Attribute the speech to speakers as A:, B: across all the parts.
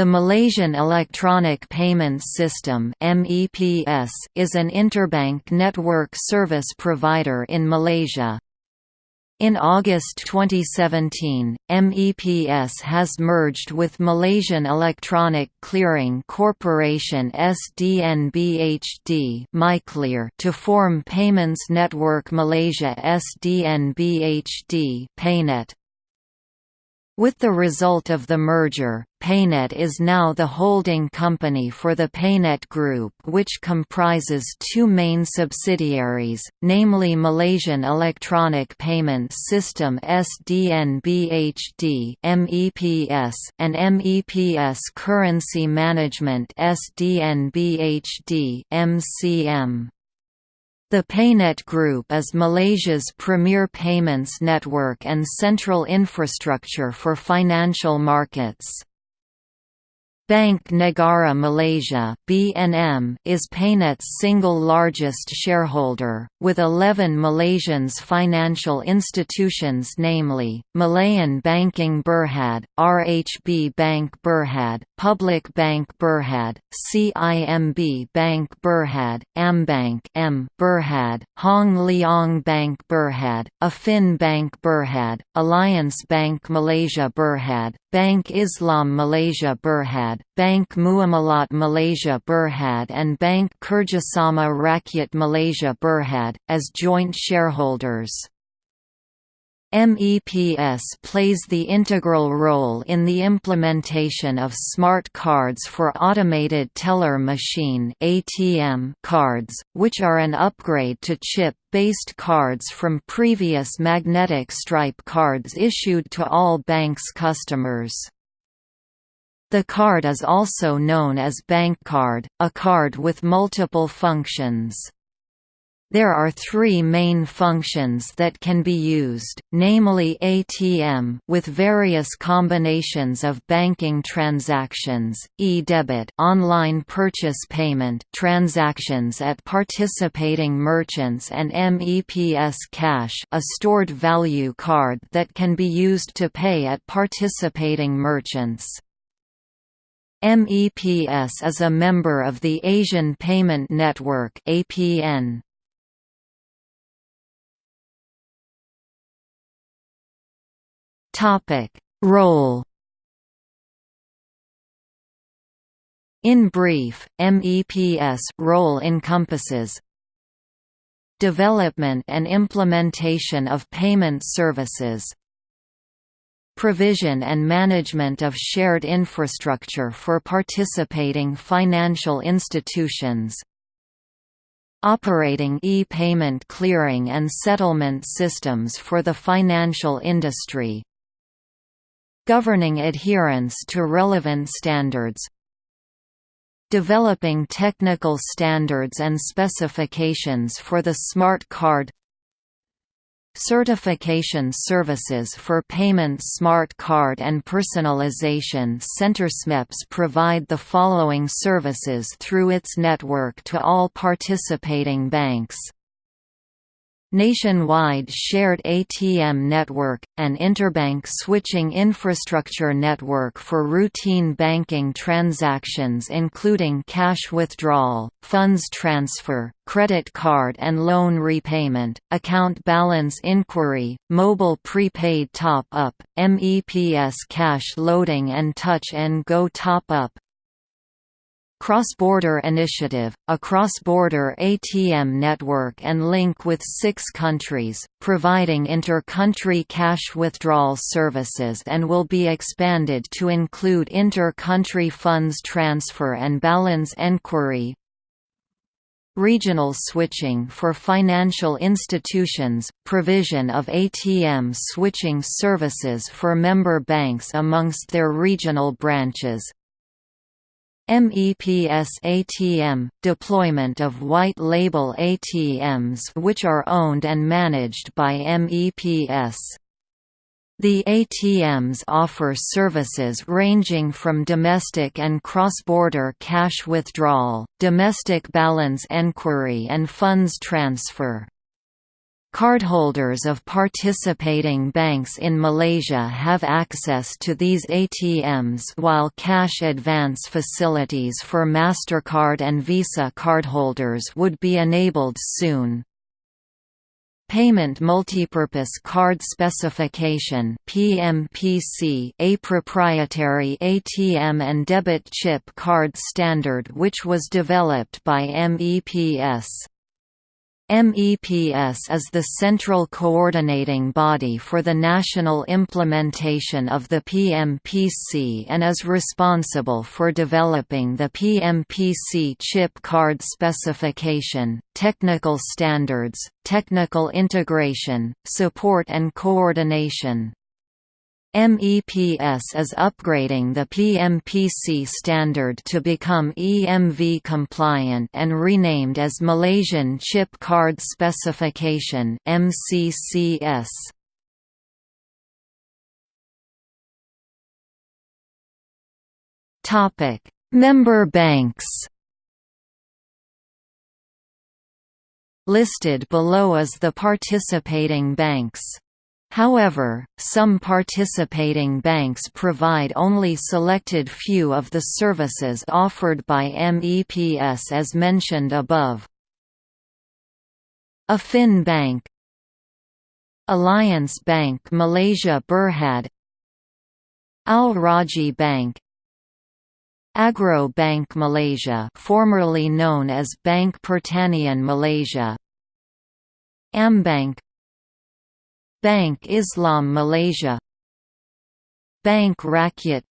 A: The Malaysian Electronic Payments System is an interbank network service provider in Malaysia. In August 2017, MEPS has merged with Malaysian Electronic Clearing Corporation SDNBHD to form Payments Network Malaysia SDNBHD Paynet. With the result of the merger, Paynet is now the holding company for the Paynet Group which comprises two main subsidiaries, namely Malaysian Electronic Payment System SDNBHD MEPS and MEPS Currency Management SDNBHD MCM. The Paynet Group is Malaysia's premier payments network and central infrastructure for financial markets. Bank Negara Malaysia (BNM) is Paynet's single largest shareholder, with 11 Malaysians financial institutions namely, Malayan Banking Berhad, RHB Bank Berhad, Public Bank Berhad, CIMB Bank Berhad, Ambank M Berhad, Hong Leong Bank Berhad, Affin Bank Berhad, Alliance Bank Malaysia Berhad, Bank Islam Malaysia Berhad, Bank Muamalat Malaysia Berhad and Bank Kerjasama Rakyat Malaysia Berhad, as joint shareholders. MEPS plays the integral role in the implementation of smart cards for automated teller machine (ATM) cards, which are an upgrade to chip-based cards from previous magnetic stripe cards issued to all banks' customers. The card is also known as bank card, a card with multiple functions. There are three main functions that can be used, namely ATM with various combinations of banking transactions, e-debit online purchase payment transactions at participating merchants and MEPS Cash a stored value card that can be used to pay at participating merchants. MEPS is a member of the Asian Payment Network APN. Topic: Role In brief, MEPS role encompasses development and implementation of payment services provision and management of shared infrastructure for participating financial institutions operating e-payment clearing and settlement systems for the financial industry governing adherence to relevant standards developing technical standards and specifications for the smart card Certification services for payment smart card and personalization CenterSMEPS provide the following services through its network to all participating banks nationwide shared ATM network, an interbank switching infrastructure network for routine banking transactions including cash withdrawal, funds transfer, credit card and loan repayment, account balance inquiry, mobile prepaid top-up, MEPS cash loading and touch and go top-up, Cross-Border Initiative, a cross-border ATM network and link with six countries, providing inter-country cash withdrawal services and will be expanded to include inter-country funds transfer and balance enquiry, Regional switching for financial institutions, provision of ATM switching services for member banks amongst their regional branches, MEPS ATM – deployment of white-label ATMs which are owned and managed by MEPS. The ATMs offer services ranging from domestic and cross-border cash withdrawal, domestic balance enquiry and funds transfer. Cardholders of participating banks in Malaysia have access to these ATMs while cash advance facilities for MasterCard and Visa cardholders would be enabled soon. Payment Multipurpose Card Specification PMPC, a proprietary ATM and debit chip card standard which was developed by MEPS. MEPS is the central coordinating body for the national implementation of the PMPC and is responsible for developing the PMPC chip card specification, technical standards, technical integration, support and coordination. MEPS is upgrading the PMPC standard to become EMV compliant and renamed as Malaysian Chip Card Specification MCCS. Topic: Member banks. Listed below is the participating banks. However, some participating banks provide only selected few of the services offered by MEPS as mentioned above. Affin Bank Alliance Bank Malaysia Berhad Al Rajhi Bank Agro Bank Malaysia formerly known as Bank Pertanian Malaysia Ambank Bank Islam Malaysia. Bank Rakyat.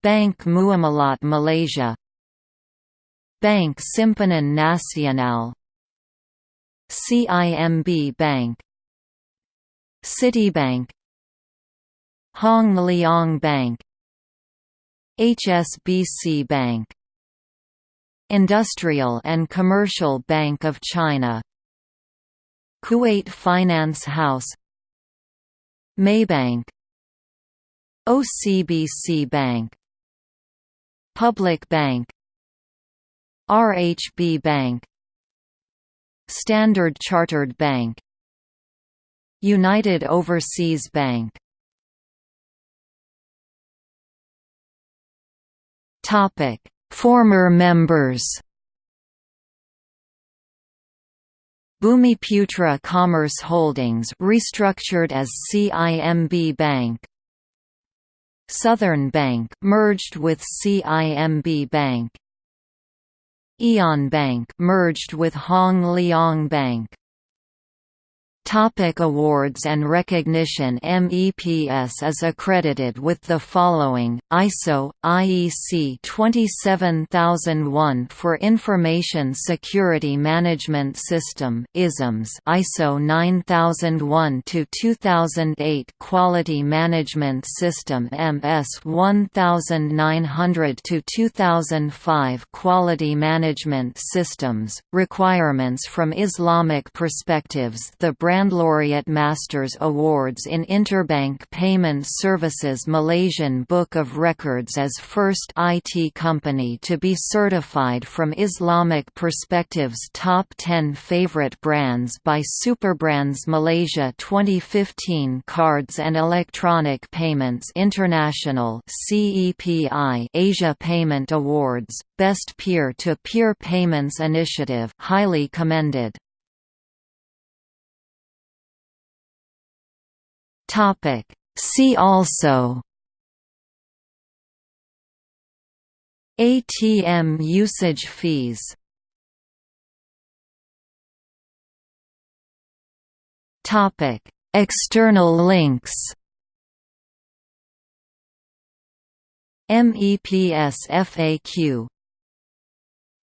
A: Bank Muamalat Malaysia. Bank Simpanan Nasional. CIMB Bank. Citibank. Hong Leong Bank HSBC Bank. Industrial and Commercial Bank of China Kuwait Finance House Maybank OCBC Bank Public Bank RHB Bank Standard Chartered Bank United Overseas Bank. Former members Bumiputra Commerce Holdings restructured as CIMB Bank. Southern Bank merged with CIMB Bank. Aeon Bank merged with Hong Leong Bank Topic awards and recognition MEPS is accredited with the following, ISO, IEC 27001 for Information Security Management System ISMS, ISO 9001-2008 Quality Management System MS 1900-2005 Quality Management Systems, requirements from Islamic perspectives The brand Laureate Masters Awards in Interbank Payment Services Malaysian Book of Records as first IT company to be certified from Islamic Perspectives Top 10 Favorite Brands by Superbrands Malaysia 2015 Cards and Electronic Payments International Asia Payment Awards Best Peer-to-Peer -peer Payments Initiative highly commended
B: Topic. See also.
A: ATM usage fees.
B: Topic. External links.
A: MEPS FAQ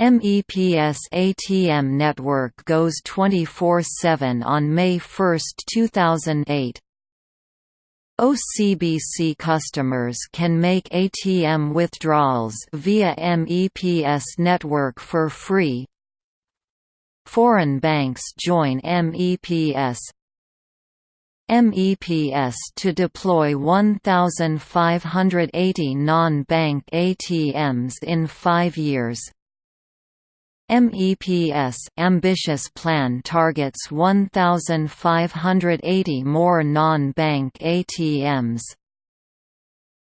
A: MEPS ATM network goes 24-7 on May 1, 2008 OCBC customers can make ATM withdrawals via MEPS network for free. Foreign banks join MEPS. MEPS to deploy 1,580 non-bank ATMs in five years MEPS ambitious plan targets 1580 more non-bank ATMs.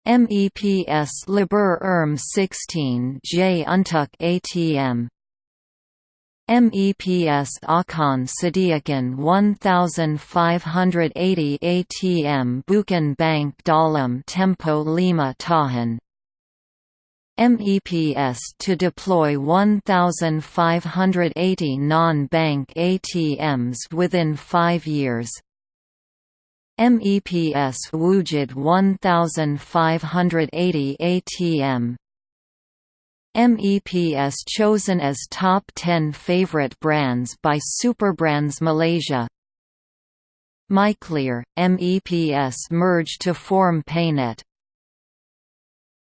A: MEPS Liber Erm 16 J. Untuk ATM MEPS Akan Sediakan 1580 ATM Bukan Bank Dalam Tempo Lima Tahan MEPS to deploy 1,580 non-bank ATMs within five years. MEPS wujud 1,580 ATM MEPS chosen as top 10 favorite brands by Superbrands Malaysia. MyClear, MEPS merged to form Paynet